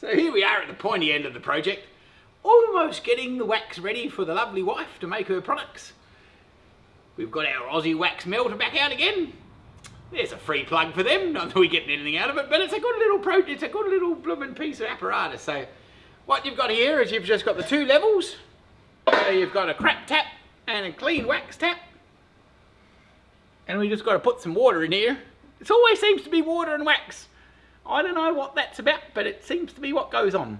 So here we are at the pointy end of the project, almost getting the wax ready for the lovely wife to make her products. We've got our Aussie wax melter back out again. There's a free plug for them, not that we're getting anything out of it, but it's a good little pro it's a good little blooming piece of apparatus. So what you've got here is you've just got the two levels. So you've got a crap tap and a clean wax tap. And we just got to put some water in here. It always seems to be water and wax. I don't know what that's about, but it seems to be what goes on.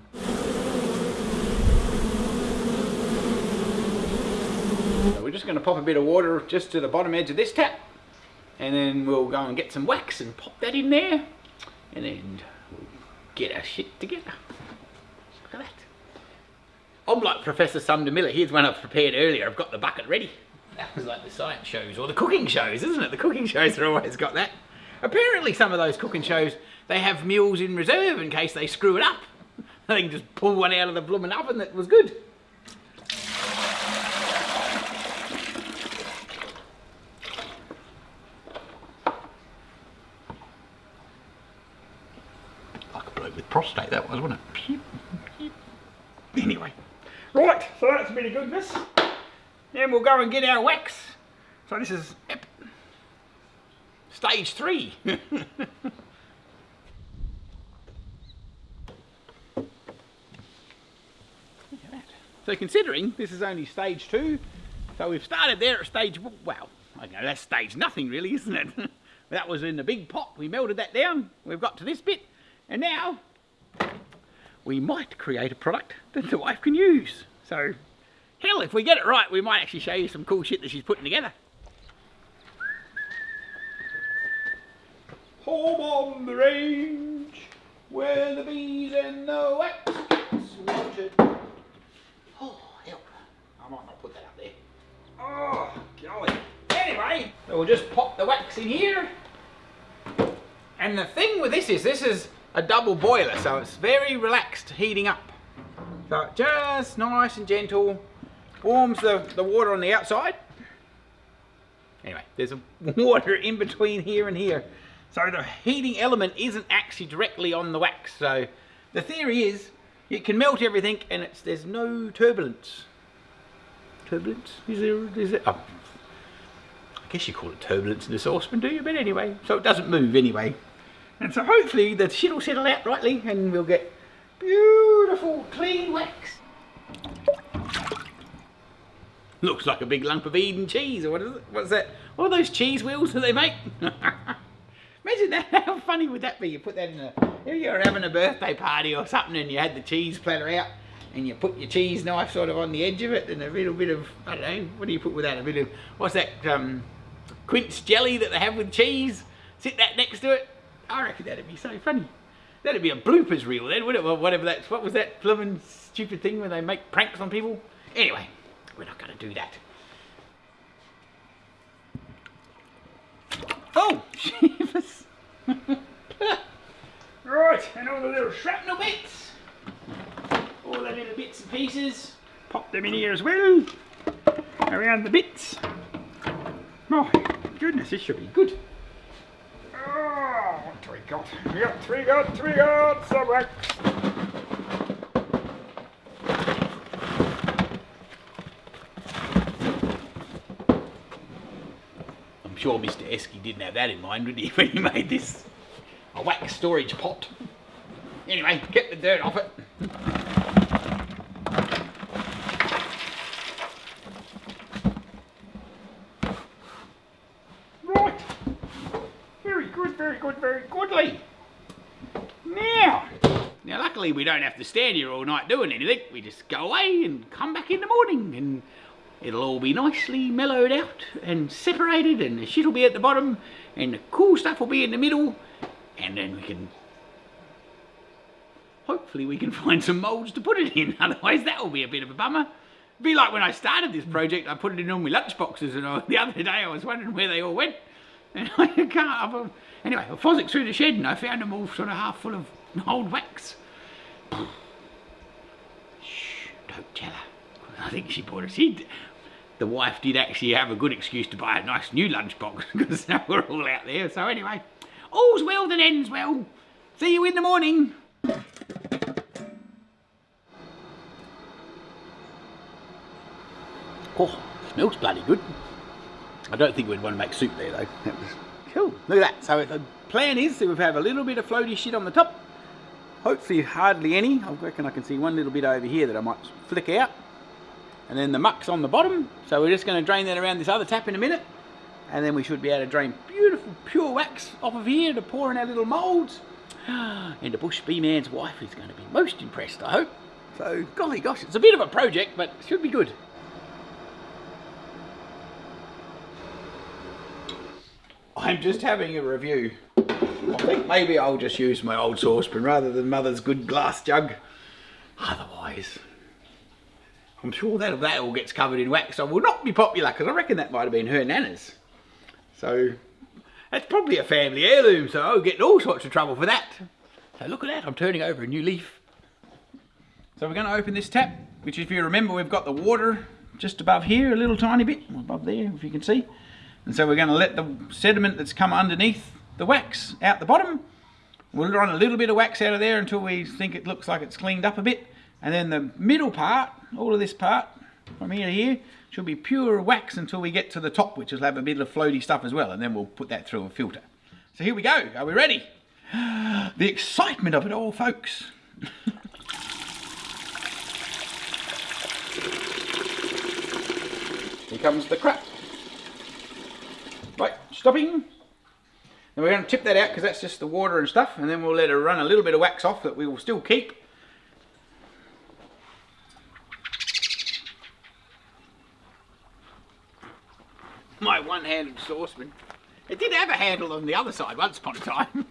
So we're just going to pop a bit of water just to the bottom edge of this tap. And then we'll go and get some wax and pop that in there. And then we'll get our shit together. Look at that. I'm like Professor Sumner Miller. Here's one I've prepared earlier. I've got the bucket ready. That was like the science shows or the cooking shows, isn't it? The cooking shows are always got that. Apparently some of those cooking shows, they have meals in reserve in case they screw it up. They can just pull one out of the blooming oven that was good. Like a bloke with prostate that was, wasn't it? Anyway. Right, so that's a bit of goodness. Then we'll go and get our wax. So this is stage three. So considering this is only stage two, so we've started there at stage, well, know that's stage nothing really, isn't it? that was in the big pot, we melted that down, we've got to this bit, and now we might create a product that the wife can use. So, hell, if we get it right, we might actually show you some cool shit that she's putting together. Home on the range, where the bees and the wax gets watered. Oh, help. I might not put that up there. Oh, golly. Anyway, we'll just pop the wax in here. And the thing with this is, this is a double boiler, so it's very relaxed heating up. So just nice and gentle, warms the, the water on the outside. Anyway, there's water in between here and here. So the heating element isn't actually directly on the wax. So the theory is it can melt everything and it's there's no turbulence. Turbulence? Is there, is it? Oh, um, I guess you call it turbulence in the saucepan, do you? But anyway, so it doesn't move anyway. And so hopefully the shit will settle out rightly and we'll get beautiful clean wax. Looks like a big lump of Edam cheese or what is it? What's that? What are those cheese wheels that they make? Imagine that, how funny would that be? You put that in a, if you're having a birthday party or something and you had the cheese platter out and you put your cheese knife sort of on the edge of it and a little bit of, I don't know, what do you put with that? A bit of, what's that, um, quince jelly that they have with cheese? Sit that next to it. I reckon that'd be so funny. That'd be a bloopers reel then, wouldn't it? Well, whatever that's, what was that blooming stupid thing where they make pranks on people? Anyway, we're not going to do that. Oh, shivers. right, and all the little shrapnel bits. Little bits and pieces. Pop them in here as well. Around the bits. Oh, goodness, this should be good. Ah, oh, what do we got? We got, we got, we got some wax. I'm sure Mr. Esky didn't have that in mind, did he, when he made this? A wax storage pot. Anyway, get the dirt off it. Right. Very good, very good, very goodly. Now, now we don't have to stand here all night doing anything. We just go away and come back in the morning and it'll all be nicely mellowed out and separated and the shit will be at the bottom and the cool stuff will be in the middle and then we can hopefully we can find some moulds to put it in. Otherwise that will be a bit of a bummer. Be like when I started this project I put it in all my lunch boxes and I, the other day I was wondering where they all went. And I can't I've, anyway I phosic through the shed and I found them all sort of half full of old wax Shh, don't tell her. I think she bought it. She, the wife did actually have a good excuse to buy a nice new lunchbox because we're all out there. So anyway, all's well that ends well. See you in the morning. Oh, smells bloody good. I don't think we'd want to make soup there though. cool. Look at that. So the plan is that we have a little bit of floaty shit on the top Hopefully hardly any. I reckon I can see one little bit over here that I might flick out. And then the muck's on the bottom. So we're just going to drain that around this other tap in a minute. And then we should be able to drain beautiful pure wax off of here to pour in our little moulds. And the bush bee man's wife is going to be most impressed, I hope. So, golly gosh, it's a bit of a project, but it should be good. I'm just having a review. I think maybe I'll just use my old saucepan rather than mother's good glass jug. Otherwise, I'm sure that that all gets covered in wax. I will not be popular because I reckon that might have been her nana's. So that's probably a family heirloom, so I'll get in all sorts of trouble for that. So look at that, I'm turning over a new leaf. So we're going to open this tap, which if you remember we've got the water just above here, a little tiny bit, above there if you can see. And so we're going to let the sediment that's come underneath the wax out the bottom. We'll run a little bit of wax out of there until we think it looks like it's cleaned up a bit. And then the middle part, all of this part, from here to here, should be pure wax until we get to the top, which will have a bit of floaty stuff as well. And then we'll put that through a filter. So here we go. Are we ready? The excitement of it all, folks. here comes the crap. Right, stopping. And we're going to tip that out because that's just the water and stuff. And then we'll let it run a little bit of wax off that we will still keep. My one-handed saucepan. It did have a handle on the other side once upon a time.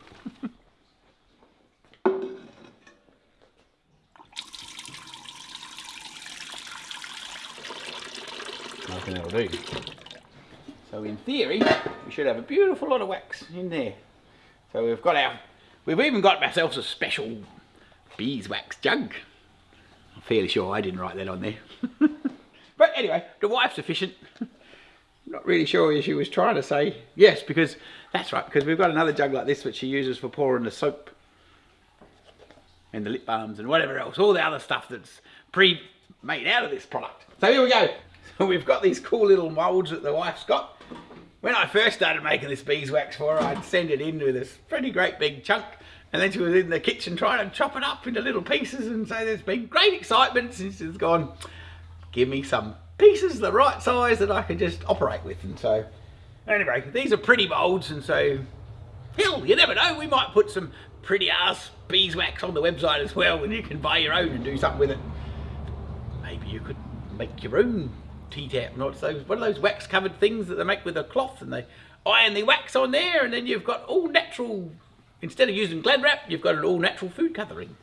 Nothing that'll do. So in theory, we should have a beautiful lot of wax in there. So we've got our, we've even got ourselves a special beeswax jug. I'm fairly sure I didn't write that on there. but anyway, the wife's efficient. Not really sure if she was trying to say yes, because that's right, because we've got another jug like this which she uses for pouring the soap and the lip balms and whatever else, all the other stuff that's pre-made out of this product. So here we go. So we've got these cool little moulds that the wife's got. When I first started making this beeswax for her, I'd send it in with this pretty great big chunk and then she was in the kitchen trying to chop it up into little pieces and so there's been great excitement since she's gone, give me some pieces the right size that I can just operate with. And so anyway these are pretty moulds and so hell you never know we might put some pretty ass beeswax on the website as well and you can buy your own and do something with it. Maybe you could make your own T-tap, not those one of those wax covered things that they make with a cloth and they iron the wax on there and then you've got all natural instead of using glad wrap you've got an all natural food covering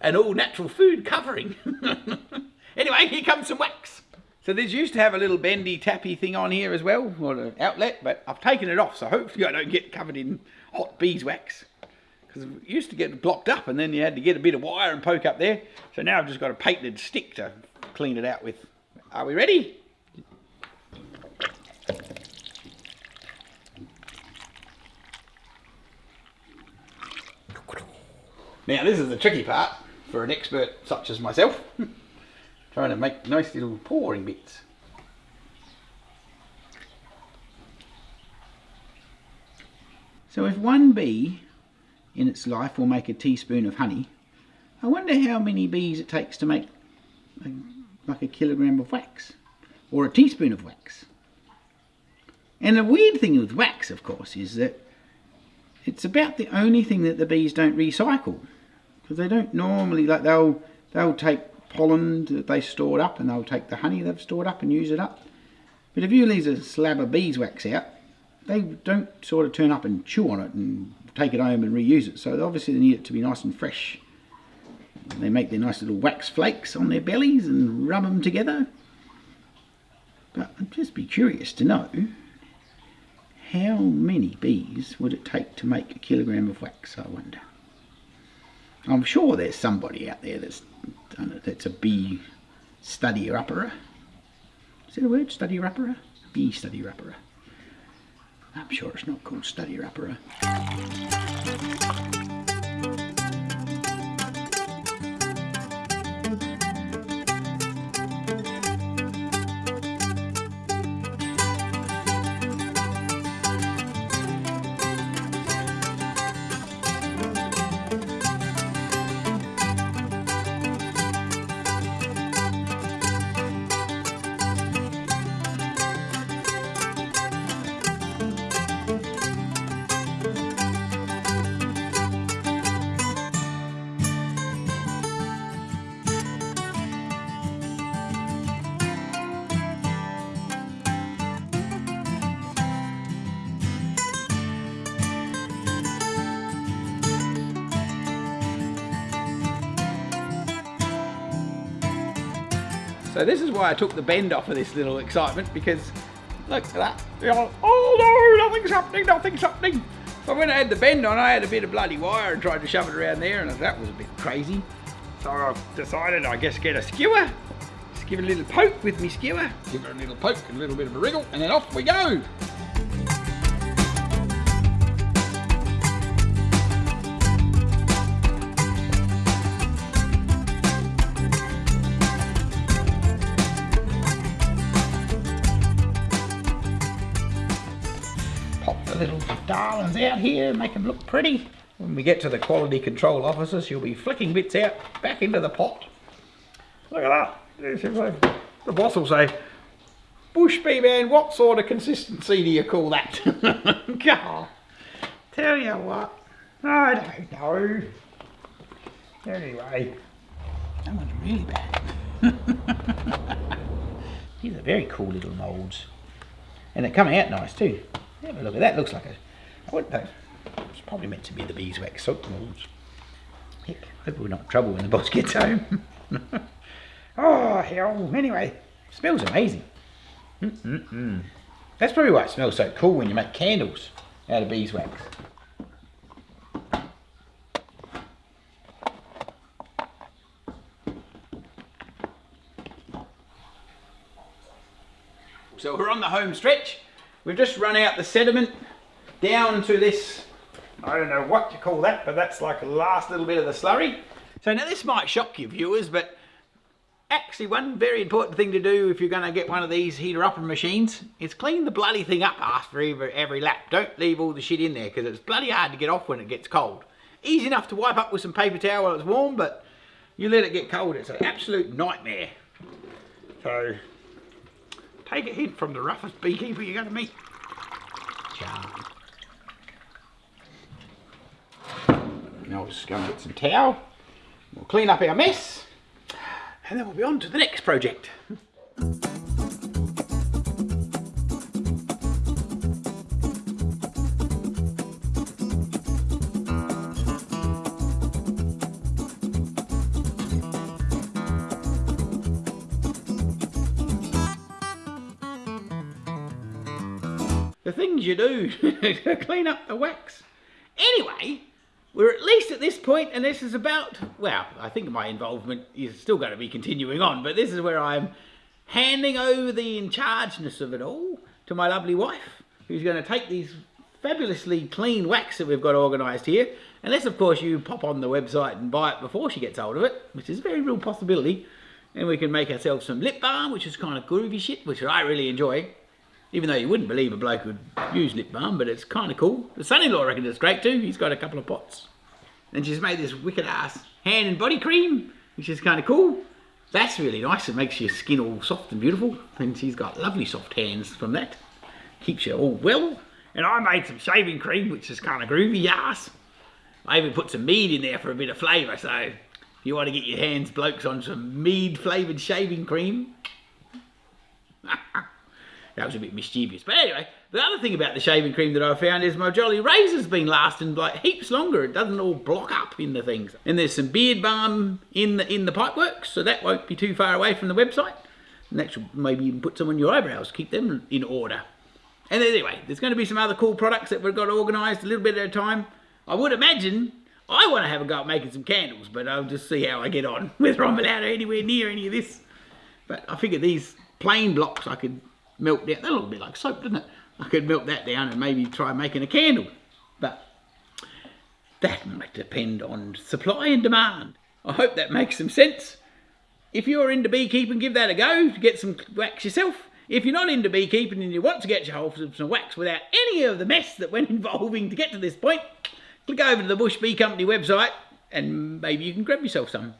an all natural food covering. Anyway here comes some wax. So this used to have a little bendy tappy thing on here as well or an outlet but I've taken it off so hopefully I don't get covered in hot beeswax. Because it used to get blocked up and then you had to get a bit of wire and poke up there. So now I've just got a painted stick to clean it out with are we ready? Now this is the tricky part for an expert such as myself. Trying to make nice little pouring bits. So if one bee in its life will make a teaspoon of honey, I wonder how many bees it takes to make a like a kilogram of wax or a teaspoon of wax. And the weird thing with wax, of course, is that it's about the only thing that the bees don't recycle because they don't normally like they'll they'll take pollen that they stored up and they'll take the honey they've stored up and use it up. But if you leave a slab of beeswax out, they don't sort of turn up and chew on it and take it home and reuse it. So obviously they need it to be nice and fresh. They make their nice little wax flakes on their bellies and rub them together. But I'd just be curious to know how many bees would it take to make a kilogram of wax, I wonder. I'm sure there's somebody out there that's done it, that's a bee study upper. Is that a word, study upper? Bee study upper. I'm sure it's not called study upper. So this is why I took the bend off of this little excitement because look at that. oh no, nothing's happening, nothing's happening. So when I had the bend on, I had a bit of bloody wire and tried to shove it around there and that was a bit crazy. So I decided I guess get a skewer, just give it a little poke with me skewer, give it a little poke and a little bit of a wriggle and then off we go. Darlings out here, make them look pretty. When we get to the quality control officer, she'll be flicking bits out back into the pot. Look at that. The boss will say, Bush bee man, what sort of consistency do you call that? God, tell you what, I don't know. Anyway, that one's really bad. These are very cool little moulds. And they're coming out nice too. Have a look at that. Looks like a. It's probably meant to be the beeswax soap molds. Heck, hope we're not in trouble when the boss gets home. oh hell! Anyway, smells amazing. Mm -mm -mm. That's probably why it smells so cool when you make candles out of beeswax. So we're on the home stretch. We've just run out the sediment down to this, I don't know what you call that, but that's like the last little bit of the slurry. So now this might shock you viewers, but actually one very important thing to do if you're going to get one of these heater upper machines is clean the bloody thing up after every, every lap. Don't leave all the shit in there because it's bloody hard to get off when it gets cold. Easy enough to wipe up with some paper towel while it's warm, but you let it get cold, it's an absolute nightmare. So Take a hint from the roughest beekeeper you're going to meet. Charm. We'll just go and get some towel. We'll clean up our mess. And then we'll be on to the next project. the things you do to clean up the wax. Anyway, we're at least at this point, and this is about, well, I think my involvement is still going to be continuing on, but this is where I'm handing over the in chargeness of it all to my lovely wife, who's going to take these fabulously clean wax that we've got organised here, unless of course you pop on the website and buy it before she gets hold of it, which is a very real possibility, and we can make ourselves some lip balm, which is kind of groovy shit, which I really enjoy. Even though you wouldn't believe a bloke would use lip balm, but it's kind of cool. The son-in-law reckons it's great too. He's got a couple of pots. And she's made this wicked ass hand and body cream, which is kind of cool. That's really nice. It makes your skin all soft and beautiful. And she's got lovely soft hands from that. Keeps you all well. And I made some shaving cream, which is kind of groovy ass. I even put some mead in there for a bit of flavour. So if you want to get your hands, blokes, on some mead flavoured shaving cream, that was a bit mischievous. But anyway, the other thing about the shaving cream that I found is my Jolly Razor's been lasting like heaps longer. It doesn't all block up in the things. And there's some beard balm in the in the pipeworks, so that won't be too far away from the website. Should maybe even put some on your eyebrows, keep them in order. And anyway, there's going to be some other cool products that we've got organised a little bit at a time. I would imagine I want to have a go at making some candles, but I'll just see how I get on, whether I'm allowed anywhere near any of this. But I figure these plain blocks I could melt down. That look a bit like soap, doesn't it? I could melt that down and maybe try making a candle. But that might depend on supply and demand. I hope that makes some sense. If you're into beekeeping, give that a go. To get some wax yourself. If you're not into beekeeping and you want to get your of some wax without any of the mess that went involving to get to this point, click over to the Bush Bee Company website and maybe you can grab yourself some.